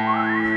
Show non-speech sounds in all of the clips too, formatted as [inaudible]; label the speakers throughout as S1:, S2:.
S1: Bye.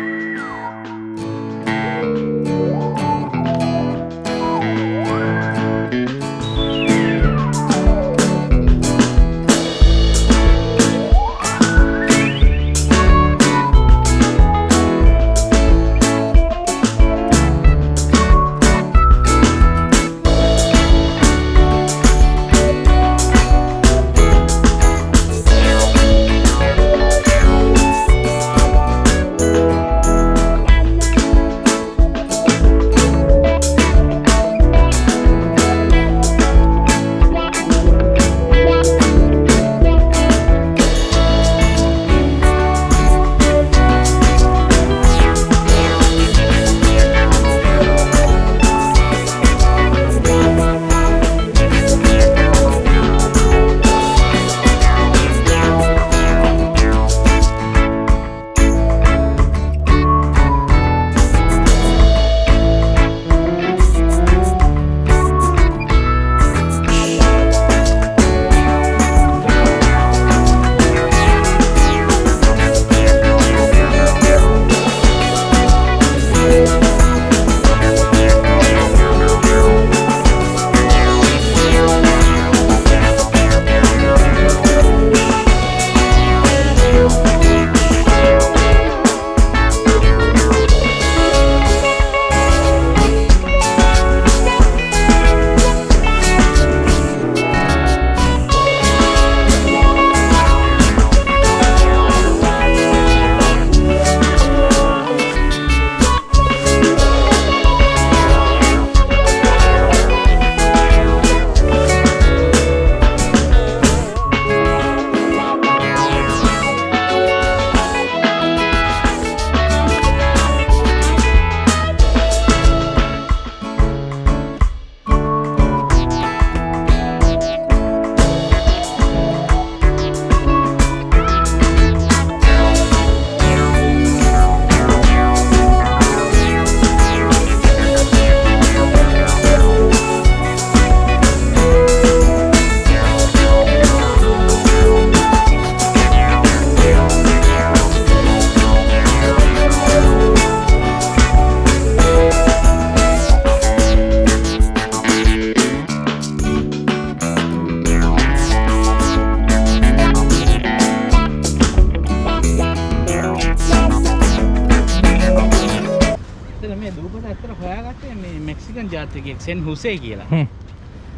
S1: Mexican ජාතිකයෙක් San Jose කියලා.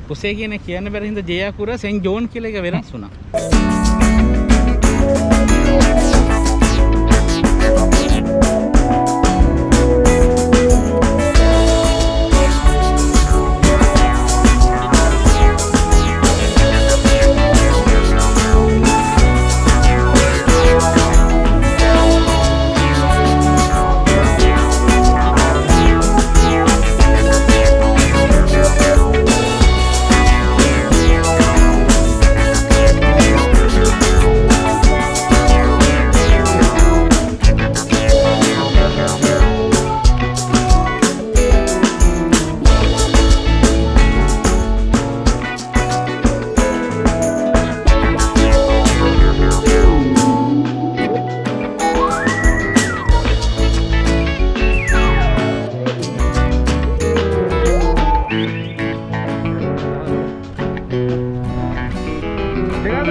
S1: Jose කියන කියන්න බැරි හින්දා ජෙයාකුරා සෙන් ජෝන් කියලා එක වෙනස් වුණා.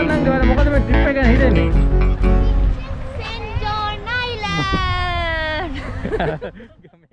S2: නම් ගවන මොකද මේ ට්‍රිප් එක ගැන හිතෙන්නේ?
S3: St. John Island! [laughs]